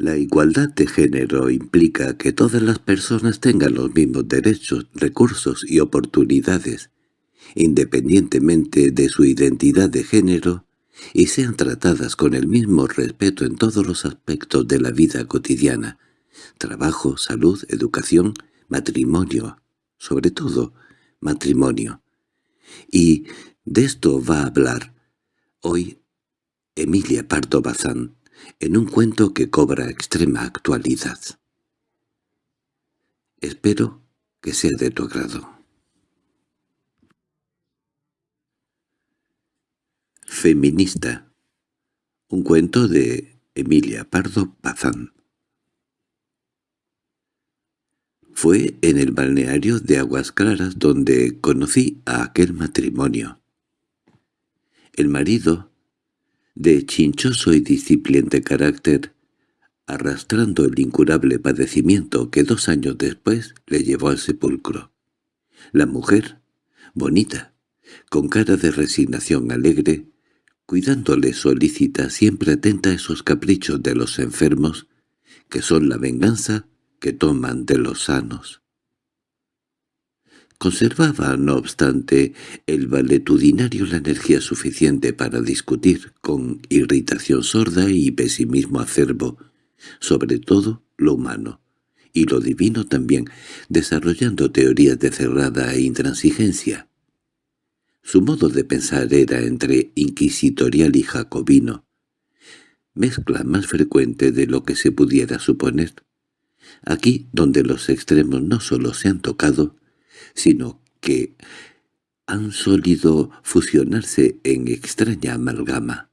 La igualdad de género implica que todas las personas tengan los mismos derechos, recursos y oportunidades, independientemente de su identidad de género, y sean tratadas con el mismo respeto en todos los aspectos de la vida cotidiana, trabajo, salud, educación, matrimonio, sobre todo matrimonio. Y de esto va a hablar hoy Emilia Pardo Bazán, en un cuento que cobra extrema actualidad. Espero que sea de tu agrado. Feminista. Un cuento de Emilia Pardo Bazán. Fue en el balneario de Aguas Claras donde conocí a aquel matrimonio. El marido, de chinchoso y discipliente carácter, arrastrando el incurable padecimiento que dos años después le llevó al sepulcro. La mujer, bonita, con cara de resignación alegre, cuidándole solícita, siempre atenta a esos caprichos de los enfermos, que son la venganza que toman de los sanos. Conservaba, no obstante, el valetudinario la energía suficiente para discutir, con irritación sorda y pesimismo acerbo, sobre todo lo humano, y lo divino también, desarrollando teorías de cerrada e intransigencia. Su modo de pensar era entre inquisitorial y jacobino, mezcla más frecuente de lo que se pudiera suponer. Aquí donde los extremos no solo se han tocado, sino que han solido fusionarse en extraña amalgama.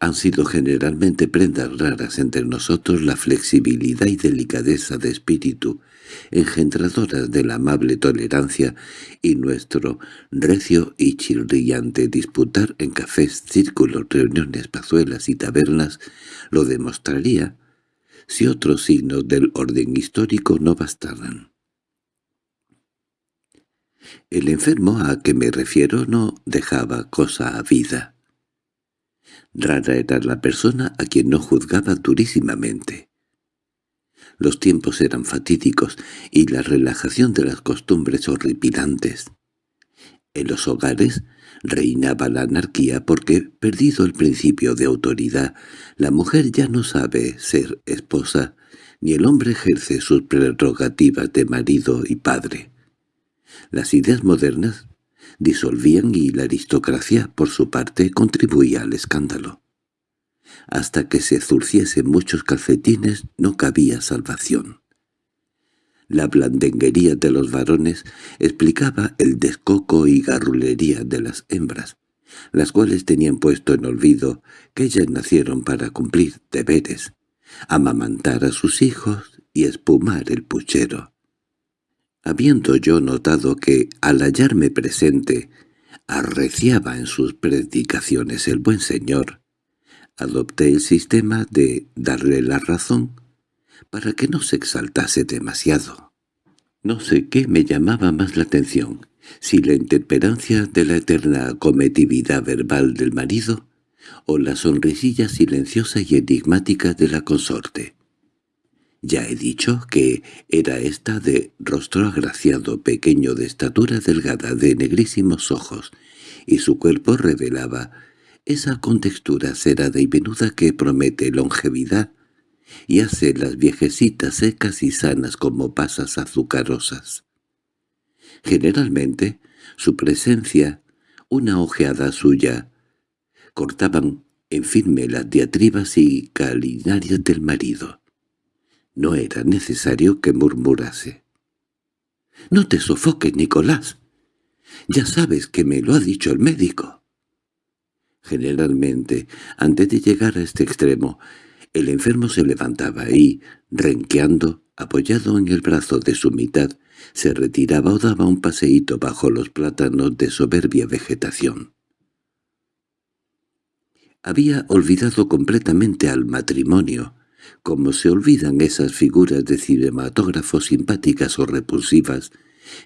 Han sido generalmente prendas raras entre nosotros la flexibilidad y delicadeza de espíritu, engendradoras de la amable tolerancia, y nuestro recio y chirriante disputar en cafés, círculos, reuniones, pazuelas y tabernas lo demostraría si otros signos del orden histórico no bastaran. El enfermo a que me refiero no dejaba cosa a vida. Rara era la persona a quien no juzgaba durísimamente. Los tiempos eran fatídicos y la relajación de las costumbres horripilantes. En los hogares reinaba la anarquía porque, perdido el principio de autoridad, la mujer ya no sabe ser esposa, ni el hombre ejerce sus prerrogativas de marido y padre. Las ideas modernas disolvían y la aristocracia, por su parte, contribuía al escándalo. Hasta que se zurciesen muchos calcetines no cabía salvación. La blandenguería de los varones explicaba el descoco y garrulería de las hembras, las cuales tenían puesto en olvido que ellas nacieron para cumplir deberes, amamantar a sus hijos y espumar el puchero. Habiendo yo notado que, al hallarme presente, arreciaba en sus predicaciones el buen señor, adopté el sistema de darle la razón para que no se exaltase demasiado. No sé qué me llamaba más la atención, si la intemperancia de la eterna cometividad verbal del marido o la sonrisilla silenciosa y enigmática de la consorte. Ya he dicho que era esta de rostro agraciado, pequeño de estatura delgada, de negrísimos ojos, y su cuerpo revelaba esa contextura cerada y venuda que promete longevidad y hace las viejecitas secas y sanas como pasas azucarosas. Generalmente, su presencia, una ojeada suya, cortaban en firme las diatribas y calinarias del marido. No era necesario que murmurase. —No te sofoques, Nicolás. Ya sabes que me lo ha dicho el médico. Generalmente, antes de llegar a este extremo, el enfermo se levantaba y, renqueando, apoyado en el brazo de su mitad, se retiraba o daba un paseíto bajo los plátanos de soberbia vegetación. Había olvidado completamente al matrimonio, como se olvidan esas figuras de cinematógrafo simpáticas o repulsivas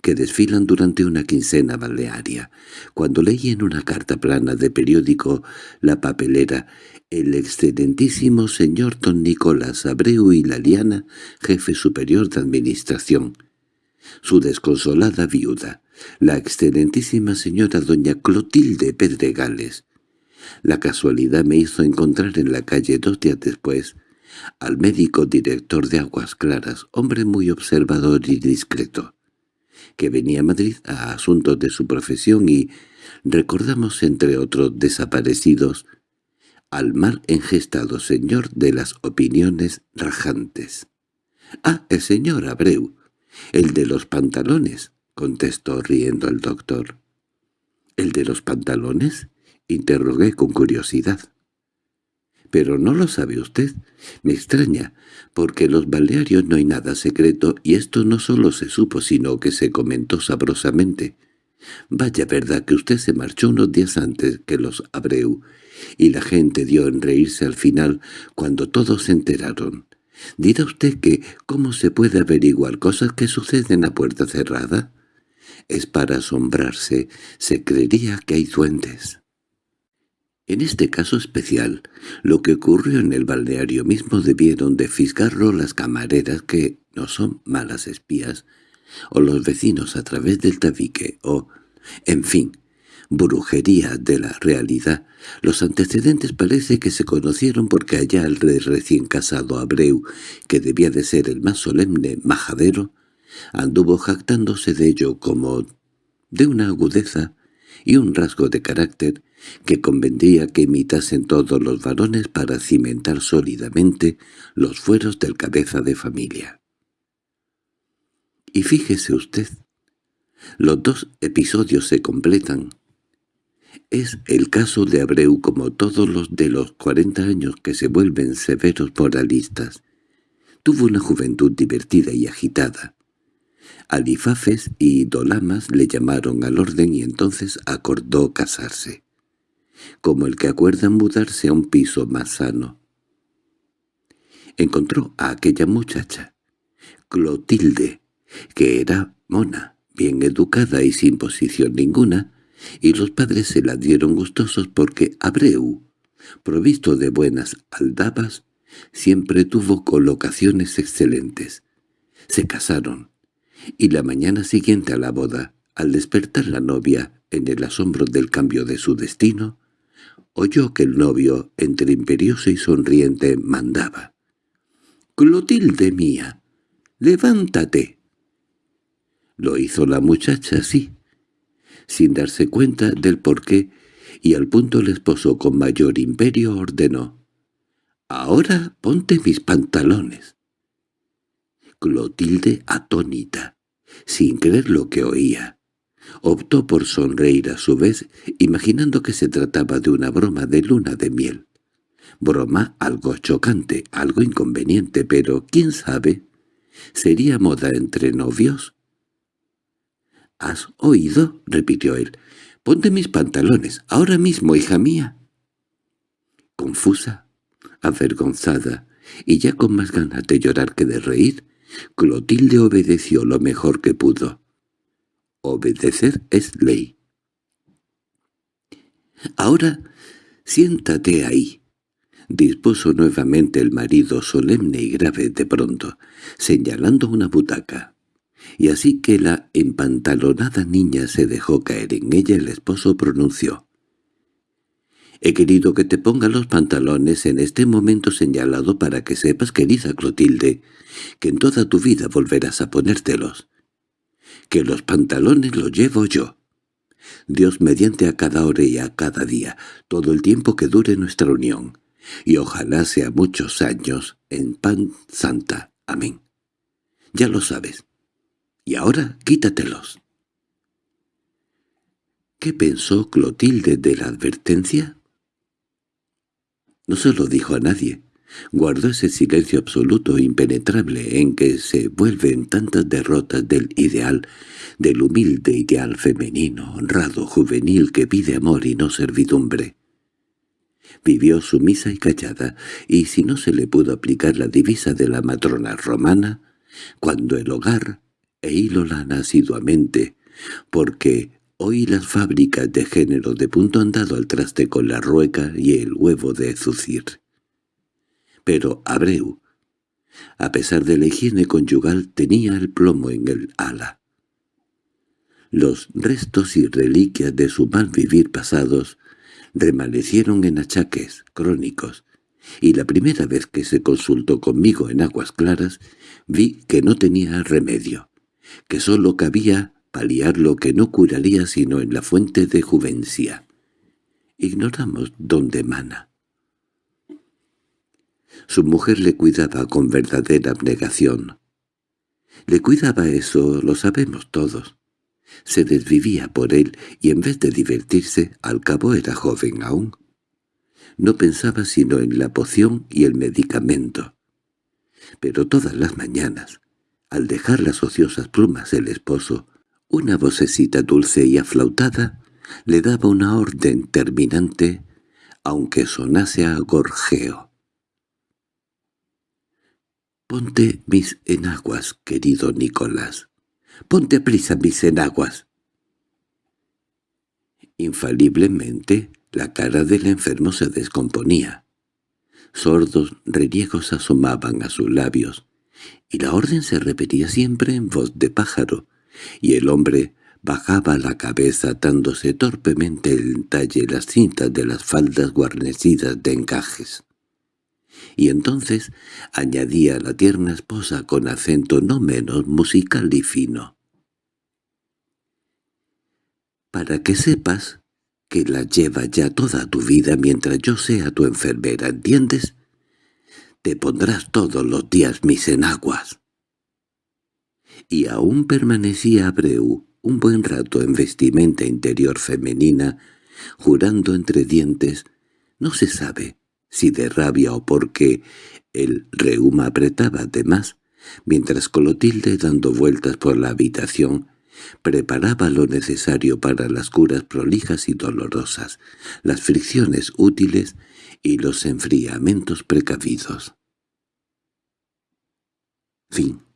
que desfilan durante una quincena balnearia. Cuando leí en una carta plana de periódico La Papelera, el excelentísimo señor don Nicolás Abreu y Laliana, jefe superior de administración, su desconsolada viuda, la excelentísima señora doña Clotilde Pedregales. La casualidad me hizo encontrar en la calle dos días después al médico director de Aguas Claras, hombre muy observador y discreto que venía a Madrid a asuntos de su profesión y recordamos entre otros desaparecidos al mal engestado señor de las opiniones rajantes. —Ah, el señor Abreu, el de los pantalones —contestó riendo el doctor. —¿El de los pantalones? —interrogué con curiosidad. —Pero no lo sabe usted. Me extraña, porque en los balnearios no hay nada secreto y esto no solo se supo sino que se comentó sabrosamente. Vaya verdad que usted se marchó unos días antes que los Abreu, y la gente dio en reírse al final cuando todos se enteraron. ¿Dirá usted que cómo se puede averiguar cosas que suceden a puerta cerrada? Es para asombrarse, se creería que hay duendes. En este caso especial, lo que ocurrió en el balneario mismo debieron de fisgarlo las camareras que no son malas espías, o los vecinos a través del tabique, o, en fin, brujería de la realidad. Los antecedentes parece que se conocieron porque allá el rey recién casado Abreu, que debía de ser el más solemne majadero, anduvo jactándose de ello como de una agudeza y un rasgo de carácter que convendría que imitasen todos los varones para cimentar sólidamente los fueros del cabeza de familia. Y fíjese usted, los dos episodios se completan. Es el caso de Abreu como todos los de los cuarenta años que se vuelven severos moralistas. Tuvo una juventud divertida y agitada. Alifafes y Dolamas le llamaron al orden y entonces acordó casarse como el que acuerda mudarse a un piso más sano. Encontró a aquella muchacha, Clotilde, que era mona, bien educada y sin posición ninguna, y los padres se la dieron gustosos porque Abreu, provisto de buenas aldabas, siempre tuvo colocaciones excelentes. Se casaron, y la mañana siguiente a la boda, al despertar la novia en el asombro del cambio de su destino, oyó que el novio, entre imperioso y sonriente, mandaba. «Clotilde mía, levántate». Lo hizo la muchacha así, sin darse cuenta del porqué, y al punto el esposo con mayor imperio ordenó. «Ahora ponte mis pantalones». Clotilde atónita, sin creer lo que oía, Optó por sonreír a su vez, imaginando que se trataba de una broma de luna de miel. Broma algo chocante, algo inconveniente, pero ¿quién sabe? ¿Sería moda entre novios? —¿Has oído? —repitió él. —Ponte mis pantalones, ahora mismo, hija mía. Confusa, avergonzada, y ya con más ganas de llorar que de reír, Clotilde obedeció lo mejor que pudo. Obedecer es ley. «Ahora siéntate ahí», dispuso nuevamente el marido solemne y grave de pronto, señalando una butaca. Y así que la empantalonada niña se dejó caer en ella, el esposo pronunció. «He querido que te ponga los pantalones en este momento señalado para que sepas, querida Clotilde, que en toda tu vida volverás a ponértelos que los pantalones los llevo yo. Dios mediante a cada hora y a cada día, todo el tiempo que dure nuestra unión, y ojalá sea muchos años en pan santa. Amén. Ya lo sabes. Y ahora quítatelos. ¿Qué pensó Clotilde de la advertencia? No se lo dijo a nadie. Guardó ese silencio absoluto e impenetrable en que se vuelven tantas derrotas del ideal, del humilde ideal femenino, honrado, juvenil, que pide amor y no servidumbre. Vivió sumisa y callada, y si no se le pudo aplicar la divisa de la matrona romana, cuando el hogar e hilo lana asiduamente, porque hoy las fábricas de género de punto han dado al traste con la rueca y el huevo de Zucir. Pero Abreu, a pesar de la higiene conyugal, tenía el plomo en el ala. Los restos y reliquias de su mal vivir pasados remanecieron en achaques crónicos, y la primera vez que se consultó conmigo en aguas claras vi que no tenía remedio, que sólo cabía paliar lo que no curaría sino en la fuente de Juvencia. Ignoramos dónde mana. Su mujer le cuidaba con verdadera abnegación. Le cuidaba eso, lo sabemos todos. Se desvivía por él y en vez de divertirse, al cabo era joven aún. No pensaba sino en la poción y el medicamento. Pero todas las mañanas, al dejar las ociosas plumas el esposo, una vocecita dulce y aflautada le daba una orden terminante, aunque sonase a gorjeo. «Ponte mis enaguas, querido Nicolás. Ponte prisa mis enaguas». Infaliblemente, la cara del enfermo se descomponía. Sordos reniegos asomaban a sus labios, y la orden se repetía siempre en voz de pájaro, y el hombre bajaba la cabeza atándose torpemente el talle las cintas de las faldas guarnecidas de encajes. Y entonces añadía la tierna esposa con acento no menos musical y fino. «Para que sepas que la lleva ya toda tu vida mientras yo sea tu enfermera, ¿entiendes? Te pondrás todos los días mis enaguas. Y aún permanecía Abreu un buen rato en vestimenta interior femenina, jurando entre dientes, no se sabe si de rabia o porque el reuma apretaba de más, mientras Clotilde, dando vueltas por la habitación, preparaba lo necesario para las curas prolijas y dolorosas, las fricciones útiles y los enfriamientos precavidos. Fin